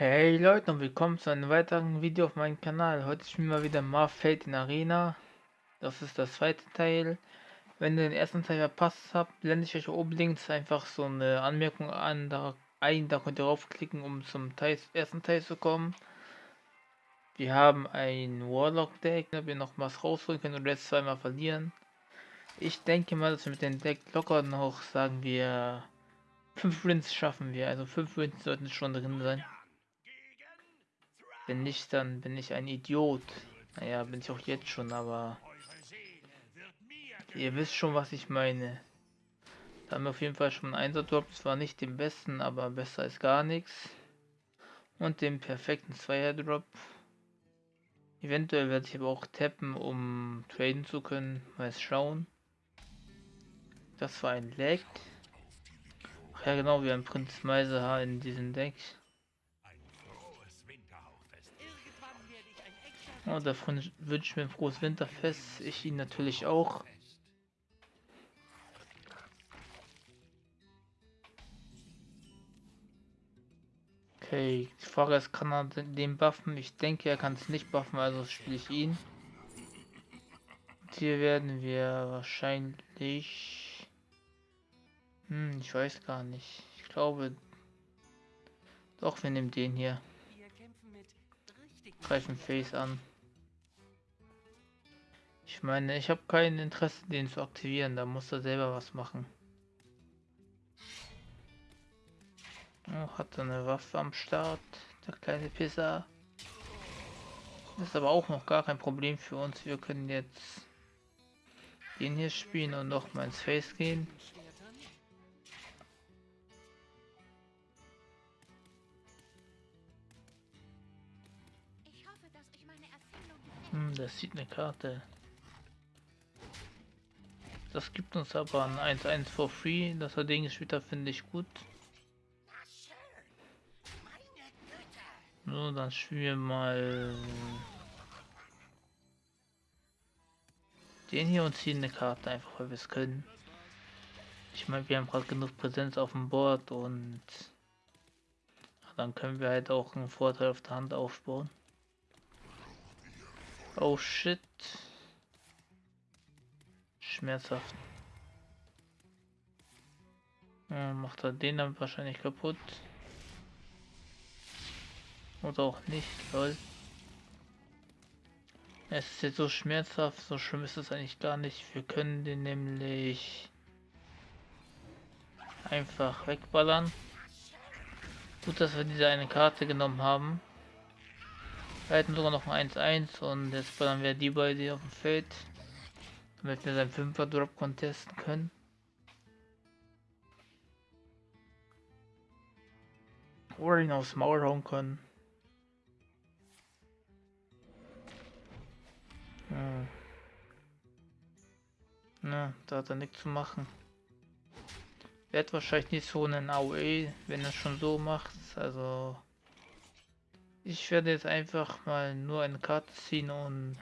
Hey Leute und willkommen zu einem weiteren Video auf meinem Kanal. Heute spielen wir wieder Marfeld in Arena. Das ist das zweite Teil. Wenn ihr den ersten Teil verpasst habt, blende ich euch links einfach so eine Anmerkung an, da, ein, da könnt ihr draufklicken, um zum Teil, ersten Teil zu kommen. Wir haben ein Warlock Deck, da wir noch was rausholen können und jetzt zweimal verlieren. Ich denke mal, dass wir mit dem Deck locker noch, sagen wir, 5 Wins schaffen wir. Also 5 Wins sollten schon drin sein. Wenn nicht, dann bin ich ein Idiot. Naja, bin ich auch jetzt schon, aber... Ihr wisst schon, was ich meine. Da haben wir auf jeden Fall schon einen Einser-Drop. Zwar nicht den besten, aber besser als gar nichts. Und den perfekten Zweier-Drop. Eventuell werde ich aber auch tappen, um traden zu können. Mal schauen. Das war ein Lag. Ach ja genau, wir haben Prinz Meisehaar in diesem Deck. Oh, davon wünsche ich mir ein frohes Winterfest. Ich ihn natürlich auch. Okay, die Frage ist, kann er den buffen? Ich denke, er kann es nicht buffen, also spiele ich ihn. Und hier werden wir wahrscheinlich... Hm, ich weiß gar nicht. Ich glaube... Doch, wir nehmen den hier. Greifen Face an. Ich meine, ich habe kein Interesse, den zu aktivieren. Da muss er selber was machen. Oh, hat er eine Waffe am Start, der kleine Pisser. Das ist aber auch noch gar kein Problem für uns. Wir können jetzt den hier spielen und noch mal ins Face gehen. Hm, das sieht eine Karte. Das gibt uns aber ein 1-1 for free. Dass er den gespielt hat, finde ich gut. So, dann spielen wir mal den hier und ziehen eine Karte einfach, weil wir es können. Ich meine, wir haben gerade genug Präsenz auf dem Board und dann können wir halt auch einen Vorteil auf der Hand aufbauen. Oh shit. Schmerzhaft. Ja, macht er den dann wahrscheinlich kaputt. Oder auch nicht, lol. Es ist jetzt so schmerzhaft, so schlimm ist es eigentlich gar nicht. Wir können den nämlich einfach wegballern. Gut, dass wir diese eine Karte genommen haben. Wir hätten sogar noch ein 1-1 und jetzt ballern wir die beide auf dem Feld. Damit wir seinen 5er Drop contesten können. Oder ihn aufs Maul hauen können. Hm. Na, da hat er nichts zu machen. Wird wahrscheinlich nicht so einen AOE, wenn er schon so macht. Also ich werde jetzt einfach mal nur eine Karte ziehen und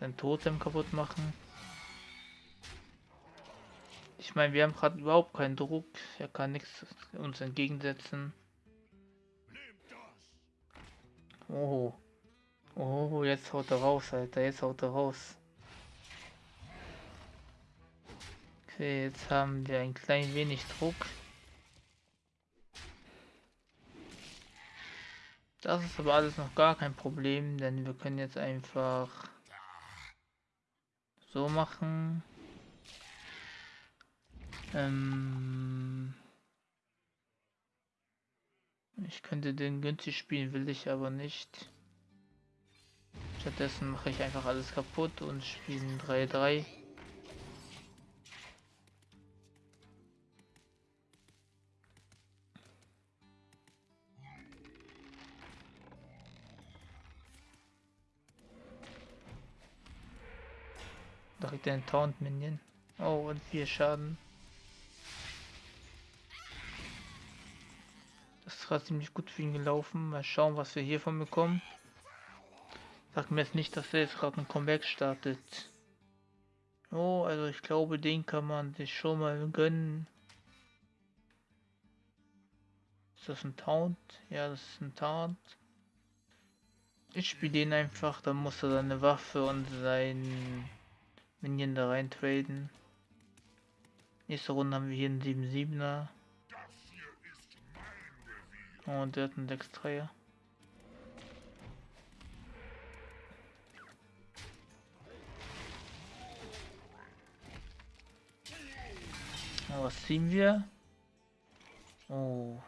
den Totem kaputt machen. Ich meine, wir haben gerade überhaupt keinen Druck. Er kann nichts uns entgegensetzen. Oh. Oh, jetzt haut er raus, Alter. Jetzt haut er raus. Okay, jetzt haben wir ein klein wenig Druck. Das ist aber alles noch gar kein Problem, denn wir können jetzt einfach so machen. Ähm ich könnte den günstig spielen, will ich aber nicht. Stattdessen mache ich einfach alles kaputt und spiele 3-3. Direkt den Taunt Minion. Oh, und vier Schaden. Das ist gerade ziemlich gut für ihn gelaufen. Mal schauen, was wir hiervon bekommen. Sag mir jetzt nicht, dass er jetzt gerade ein Comeback startet. Oh, also ich glaube, den kann man sich schon mal gönnen. Ist das ein Taunt? Ja, das ist ein Taunt. Ich spiele den einfach, dann muss er seine Waffe und sein Minion da rein traden. Nächste Runde haben wir hier einen 7-7er. Und der hat einen 6-3er. Was ziehen wir? Oh.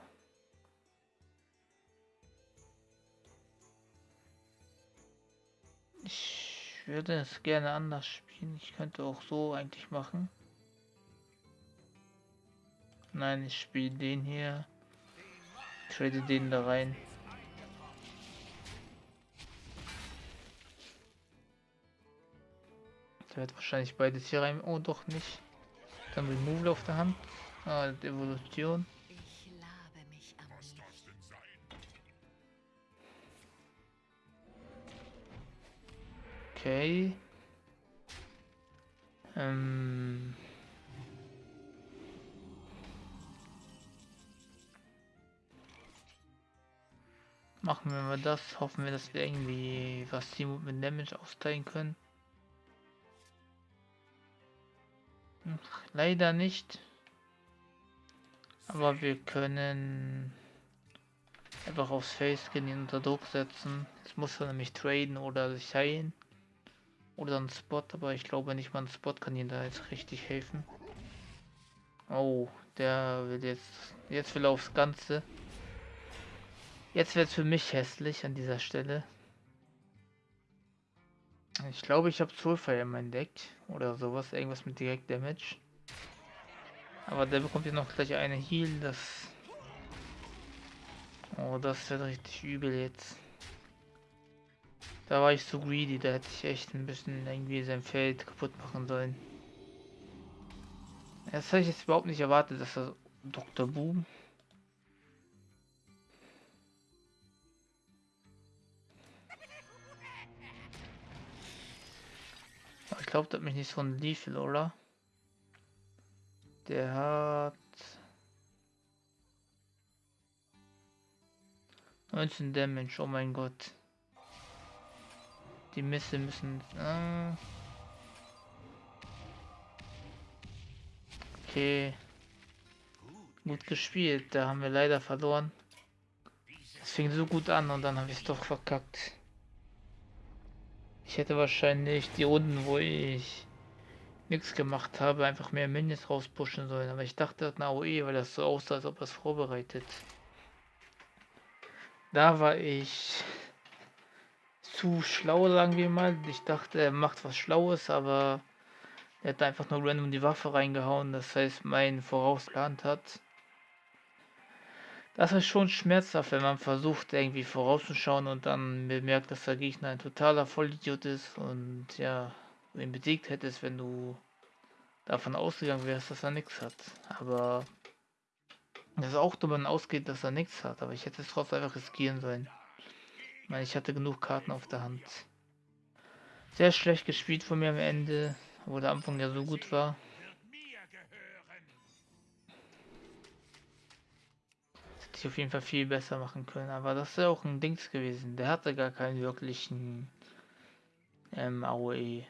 Ich würde es gerne anders spielen. Ich könnte auch so eigentlich machen. Nein, ich spiele den hier. Trade den da rein. Der wird wahrscheinlich beides hier rein. Oh, doch nicht. Dann Remove auf der Hand. Ah, Evolution. Okay. Ähm. Machen wir mal das. Hoffen wir, dass wir irgendwie was Team mit Damage austeilen können. Leider nicht. Aber wir können einfach aufs Face gehen, ihn unter Druck setzen. Jetzt muss er nämlich traden oder sich heilen. Oder ein Spot, aber ich glaube nicht mal ein Spot kann ihm da jetzt richtig helfen. Oh, der will jetzt. Jetzt will er aufs Ganze. Jetzt wird es für mich hässlich an dieser Stelle. Ich glaube, ich habe Soulfire in meinem Deck. Oder sowas. Irgendwas mit Direct Damage. Aber der bekommt ja noch gleich eine Heal. Das. Oh, das wird richtig übel jetzt. Da war ich zu greedy, da hätte ich echt ein bisschen irgendwie sein Feld kaputt machen sollen. Das habe ich jetzt überhaupt nicht erwartet, dass er Dr. Boom. ich glaube, das hat mich nicht so ein Lethal, oder? Der hat 19 Damage, oh mein Gott. Die Misse müssen... Äh okay. Gut gespielt. Da haben wir leider verloren. Es fing so gut an und dann habe ich es doch verkackt. Ich hätte wahrscheinlich die Runden, wo ich nichts gemacht habe, einfach mehr Minions rauspushen sollen. Aber ich dachte, das eine AOE, weil das so aussah, als ob das vorbereitet. Da war ich zu schlau, sagen wir mal. Ich dachte, er macht was Schlaues, aber er hat einfach nur random die Waffe reingehauen. Das heißt, mein vorausgeplant hat. Das ist schon schmerzhaft, wenn man versucht, irgendwie vorauszuschauen und dann bemerkt, dass der Gegner ein totaler Vollidiot ist und ja, ihn besiegt hättest, wenn du davon ausgegangen wärst, dass er nichts hat. Aber das ist auch davon ausgeht, dass er nichts hat, aber ich hätte es trotzdem einfach riskieren sollen meine, ich hatte genug Karten auf der Hand. Sehr schlecht gespielt von mir am Ende, wo der Anfang ja so gut war. Das hätte ich auf jeden Fall viel besser machen können, aber das ist ja auch ein Dings gewesen. Der hatte gar keinen wirklichen ähm, AOE.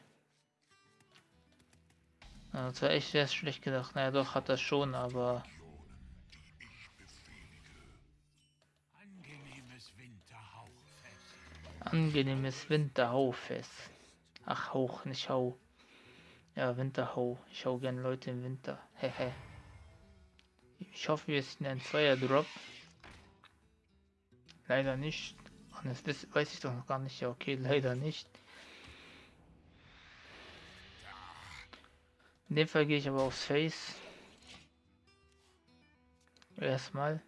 das war echt sehr schlecht gedacht. Naja, doch hat er schon, aber Angenehmes Winterhaufest. Ach, Hauch, nicht Hau. Ja, Winterhau. Ich hau gern Leute im Winter. Hehe. ich hoffe, wir sind ein Zweier Drop. Leider nicht. Und das weiß ich doch noch gar nicht. Ja, okay, leider nicht. In dem Fall gehe ich aber aufs Face. Erstmal.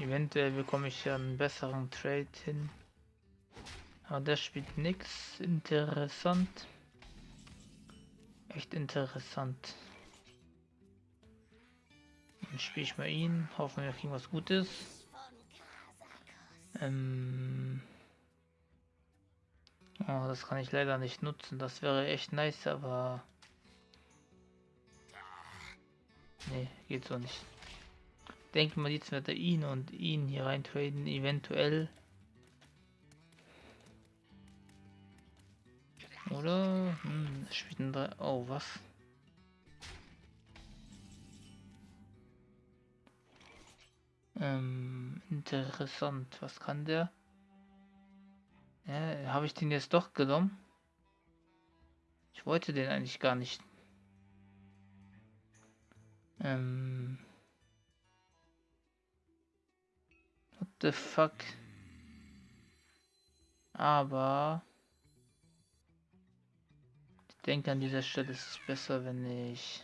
Eventuell bekomme ich ja einen besseren Trade hin. Aber der spielt nichts. Interessant. Echt interessant. Dann spiele ich mal ihn. Hoffen wir kriegen was Gutes. Ähm oh, das kann ich leider nicht nutzen. Das wäre echt nice, aber... Nee, geht so nicht. Denke mal, jetzt wird er ihn und ihn hier reintraden, eventuell. Oder? Hm, spielt ein 3. Oh, was? Ähm, interessant. Was kann der? Ja, habe ich den jetzt doch genommen? Ich wollte den eigentlich gar nicht. Ähm. The fuck? Aber ich denke an dieser Stelle ist es besser, wenn ich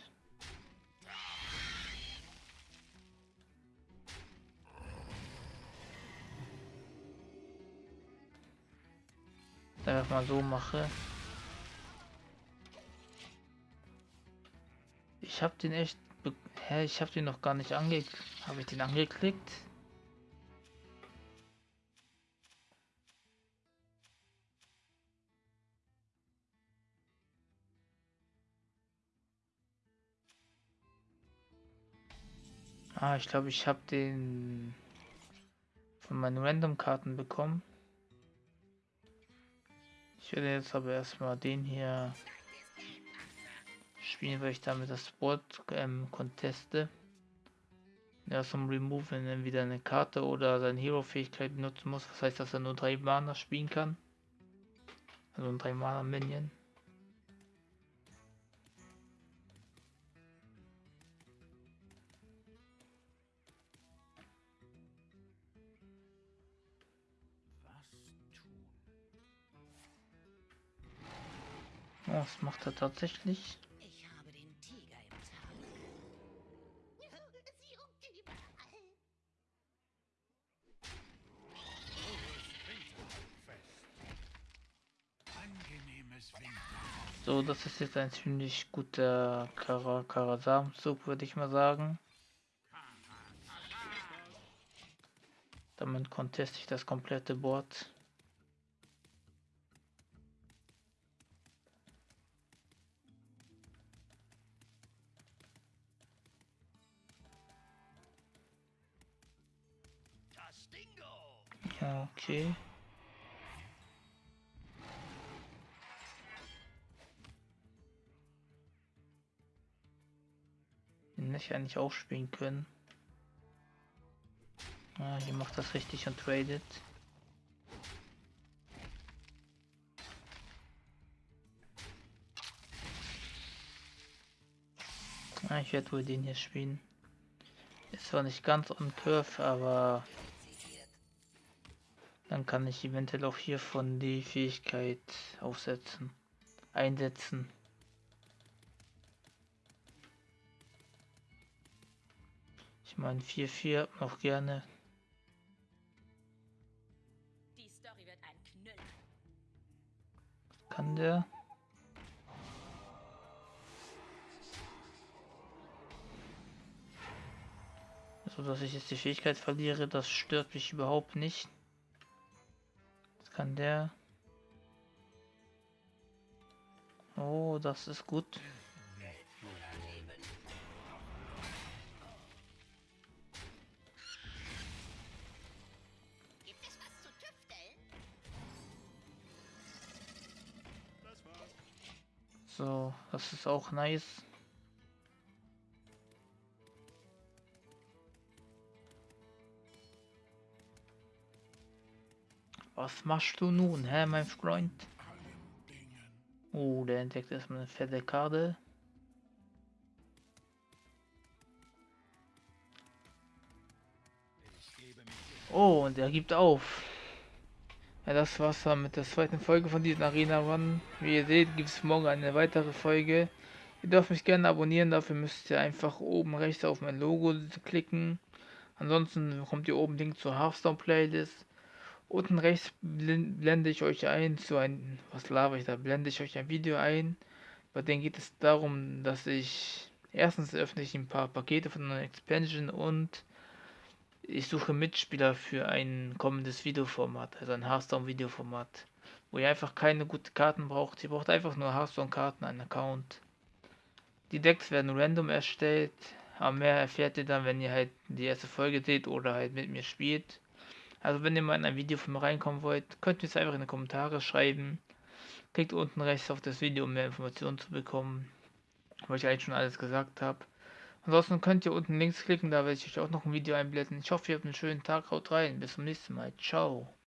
einfach mal so mache. Ich habe den echt... Hä, ich habe den noch gar nicht angeklickt. Habe ich den angeklickt? Ah, ich glaube, ich habe den von meinen Random-Karten bekommen. Ich werde jetzt aber erstmal den hier spielen, weil ich damit das Sport ähm, conteste. Ja, zum Remove, wenn er wieder eine Karte oder seine Hero-Fähigkeit benutzen muss. Das heißt, dass er nur drei Mana spielen kann. Also ein drei Mana Minion. Was macht er tatsächlich? So, das ist jetzt ein ziemlich guter Karazam-Zug, würde ich mal sagen. Damit conteste ich das komplette Board. Okay. Den nicht eigentlich auch spielen können. Ah, hier macht das richtig und tradet. Ah, ich werde wohl den hier spielen. Ist zwar nicht ganz on Curve, aber dann kann ich eventuell auch hiervon die Fähigkeit aufsetzen, einsetzen. Ich meine 4-4 noch gerne. Die Story wird ein Knüller. Kann der? So dass ich jetzt die Fähigkeit verliere, das stört mich überhaupt nicht kann der... Oh, das ist gut. So, das ist auch nice. Was machst du nun, hä, mein Freund? Oh, der entdeckt erstmal eine fette Karte. Oh, und er gibt auf. Ja, das war's dann mit der zweiten Folge von diesem Arena Run. Wie ihr seht, gibt es morgen eine weitere Folge. Ihr dürft mich gerne abonnieren, dafür müsst ihr einfach oben rechts auf mein Logo klicken. Ansonsten bekommt ihr oben Link zur Hearthstone Playlist. Unten rechts blende ich euch ein zu ein, was laber ich da, blende ich euch ein Video ein. Bei dem geht es darum, dass ich, erstens öffne ich ein paar Pakete von einer Expansion und ich suche Mitspieler für ein kommendes Videoformat, also ein Hearthstone Videoformat, wo ihr einfach keine guten Karten braucht. Ihr braucht einfach nur Hearthstone Karten, einen Account. Die Decks werden random erstellt, Aber mehr erfährt ihr dann, wenn ihr halt die erste Folge seht oder halt mit mir spielt. Also wenn ihr mal in ein Video von mir reinkommen wollt, könnt ihr es einfach in die Kommentare schreiben. Klickt unten rechts auf das Video, um mehr Informationen zu bekommen. Weil ich eigentlich schon alles gesagt habe. Ansonsten könnt ihr unten links klicken, da werde ich euch auch noch ein Video einblenden. Ich hoffe, ihr habt einen schönen Tag. Haut rein. Bis zum nächsten Mal. Ciao.